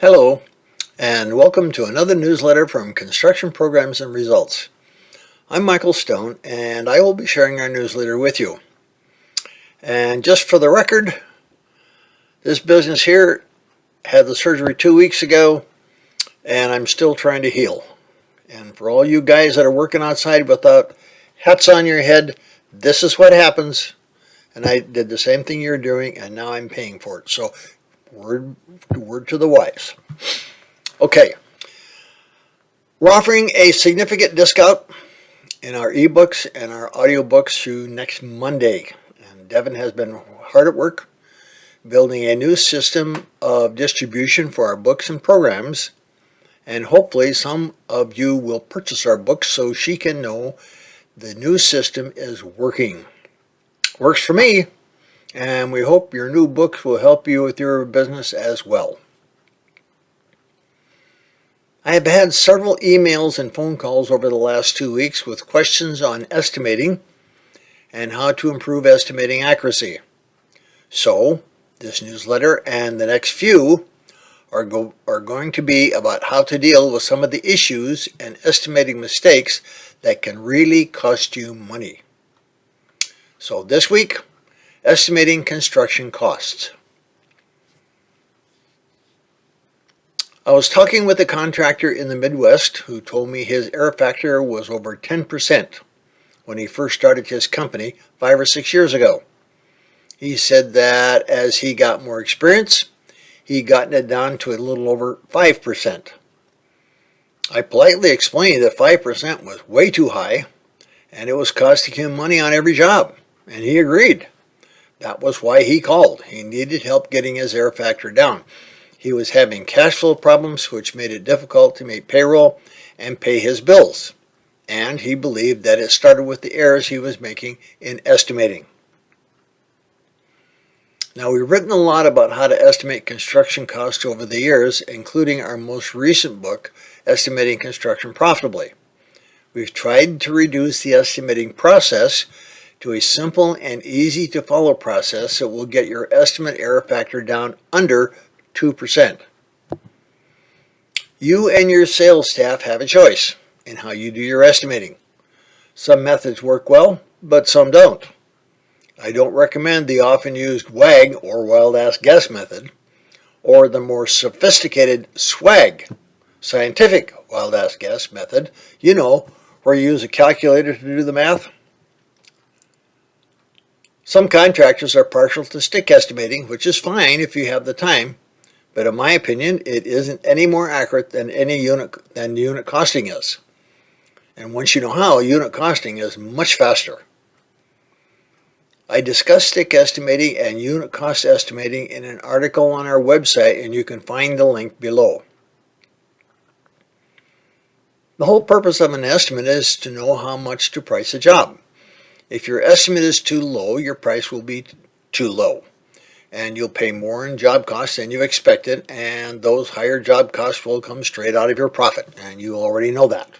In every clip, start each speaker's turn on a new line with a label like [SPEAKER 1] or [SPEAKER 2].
[SPEAKER 1] Hello, and welcome to another newsletter from Construction Programs and Results. I'm Michael Stone, and I will be sharing our newsletter with you. And just for the record, this business here had the surgery two weeks ago, and I'm still trying to heal. And for all you guys that are working outside without hats on your head, this is what happens. And I did the same thing you're doing, and now I'm paying for it. So Word, word to the wise. Okay. We're offering a significant discount in our ebooks and our audiobooks through next Monday. And Devin has been hard at work building a new system of distribution for our books and programs. And hopefully some of you will purchase our books so she can know the new system is working. Works for me and we hope your new books will help you with your business as well. I have had several emails and phone calls over the last two weeks with questions on estimating and how to improve estimating accuracy. So, this newsletter and the next few are, go, are going to be about how to deal with some of the issues and estimating mistakes that can really cost you money. So this week, Estimating construction costs. I was talking with a contractor in the Midwest who told me his error factor was over 10% when he first started his company five or six years ago. He said that as he got more experience, he'd gotten it down to a little over 5%. I politely explained that 5% was way too high and it was costing him money on every job, and he agreed. That was why he called. He needed help getting his error factor down. He was having cash flow problems which made it difficult to make payroll and pay his bills. And he believed that it started with the errors he was making in estimating. Now we've written a lot about how to estimate construction costs over the years, including our most recent book, Estimating Construction Profitably. We've tried to reduce the estimating process to a simple and easy to follow process that will get your estimate error factor down under 2%. You and your sales staff have a choice in how you do your estimating. Some methods work well, but some don't. I don't recommend the often used WAG or wild ass guess method or the more sophisticated SWAG, scientific wild ass guess method, you know, where you use a calculator to do the math. Some contractors are partial to stick estimating, which is fine if you have the time, but in my opinion, it isn't any more accurate than any unit than unit costing is. And once you know how, unit costing is much faster. I discuss stick estimating and unit cost estimating in an article on our website and you can find the link below. The whole purpose of an estimate is to know how much to price a job. If your estimate is too low, your price will be too low. And you'll pay more in job costs than you expected, and those higher job costs will come straight out of your profit, and you already know that.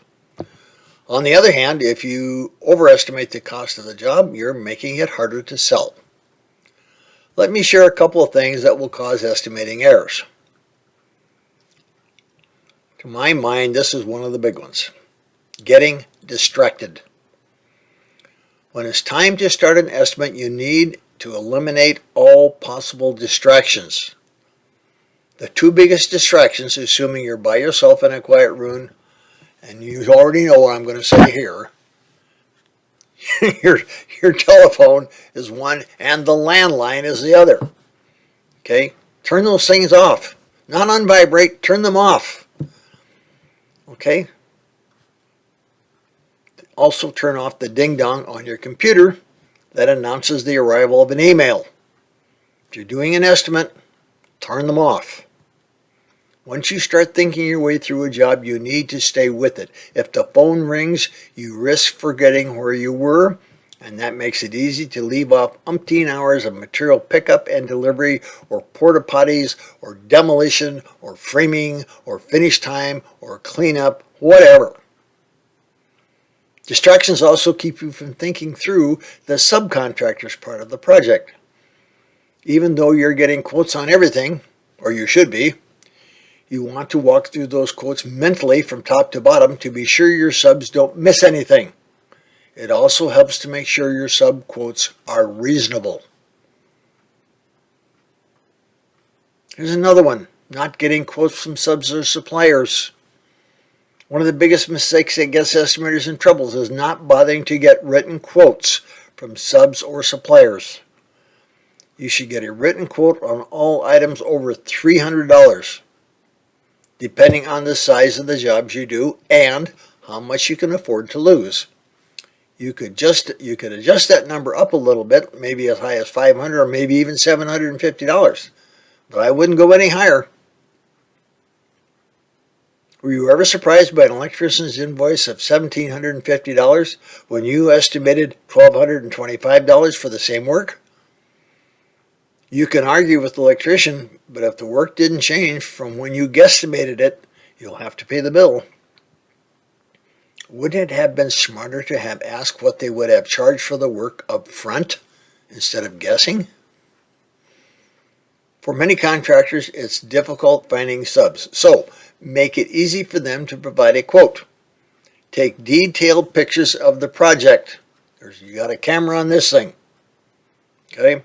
[SPEAKER 1] On the other hand, if you overestimate the cost of the job, you're making it harder to sell. Let me share a couple of things that will cause estimating errors. To my mind, this is one of the big ones. Getting distracted. When it's time to start an estimate, you need to eliminate all possible distractions. The two biggest distractions, assuming you're by yourself in a quiet room, and you already know what I'm going to say here, your, your telephone is one and the landline is the other. Okay? Turn those things off. Not on vibrate, turn them off. Okay? Also turn off the ding-dong on your computer that announces the arrival of an email. If you're doing an estimate, turn them off. Once you start thinking your way through a job, you need to stay with it. If the phone rings, you risk forgetting where you were, and that makes it easy to leave off umpteen hours of material pickup and delivery, or porta potties, or demolition, or framing, or finish time, or cleanup, whatever. Distractions also keep you from thinking through the subcontractor's part of the project. Even though you're getting quotes on everything, or you should be, You want to walk through those quotes mentally from top to bottom to be sure your subs don't miss anything. It also helps to make sure your sub quotes are reasonable. Here's another one, not getting quotes from subs or suppliers. One of the biggest mistakes that gets estimators in trouble is not bothering to get written quotes from subs or suppliers. You should get a written quote on all items over $300, depending on the size of the jobs you do and how much you can afford to lose. You could just you could adjust that number up a little bit, maybe as high as 500 or maybe even $750, but I wouldn't go any higher. Were you ever surprised by an electrician's invoice of $1,750 when you estimated $1,225 for the same work? You can argue with the electrician, but if the work didn't change from when you guesstimated it, you'll have to pay the bill. Wouldn't it have been smarter to have asked what they would have charged for the work up front instead of guessing? For many contractors, it's difficult finding subs. So make it easy for them to provide a quote. Take detailed pictures of the project. There's, you got a camera on this thing. Okay.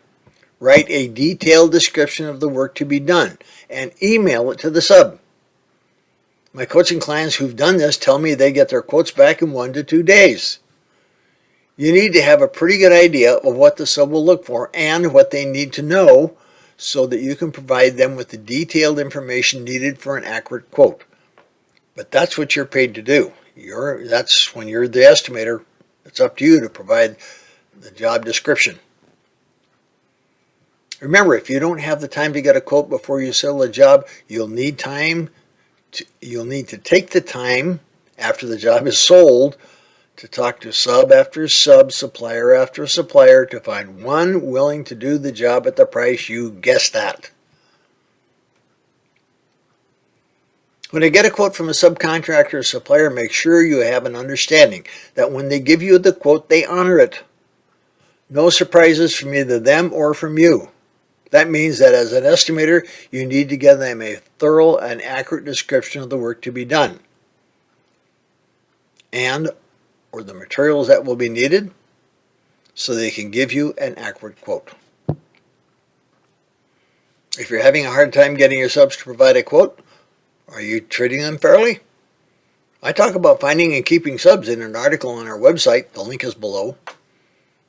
[SPEAKER 1] Write a detailed description of the work to be done and email it to the sub. My coaching clients who've done this tell me they get their quotes back in one to two days. You need to have a pretty good idea of what the sub will look for and what they need to know so that you can provide them with the detailed information needed for an accurate quote. But that's what you're paid to do. You're, that's when you're the estimator, it's up to you to provide the job description. Remember, if you don't have the time to get a quote before you sell a job, you'll need time. To, you'll need to take the time after the job is sold to talk to sub after sub, supplier after supplier to find one willing to do the job at the price you guessed at. When I get a quote from a subcontractor or supplier, make sure you have an understanding that when they give you the quote, they honor it. No surprises from either them or from you. That means that as an estimator, you need to give them a thorough and accurate description of the work to be done. And or the materials that will be needed so they can give you an accurate quote. If you're having a hard time getting your subs to provide a quote, are you treating them fairly? I talk about finding and keeping subs in an article on our website. The link is below.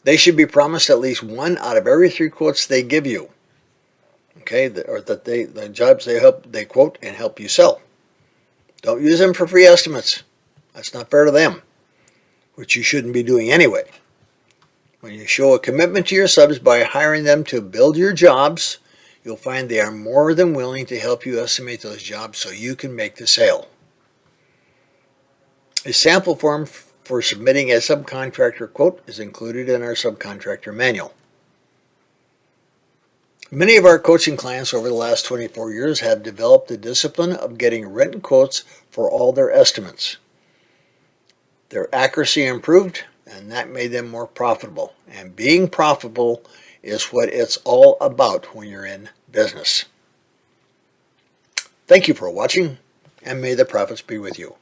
[SPEAKER 1] They should be promised at least one out of every three quotes they give you. Okay, or that they the jobs they help they quote and help you sell. Don't use them for free estimates. That's not fair to them which you shouldn't be doing anyway. When you show a commitment to your subs by hiring them to build your jobs, you'll find they are more than willing to help you estimate those jobs so you can make the sale. A sample form for submitting a subcontractor quote is included in our subcontractor manual. Many of our coaching clients over the last 24 years have developed the discipline of getting written quotes for all their estimates. Their accuracy improved and that made them more profitable. And being profitable is what it's all about when you're in business. Thank you for watching and may the profits be with you.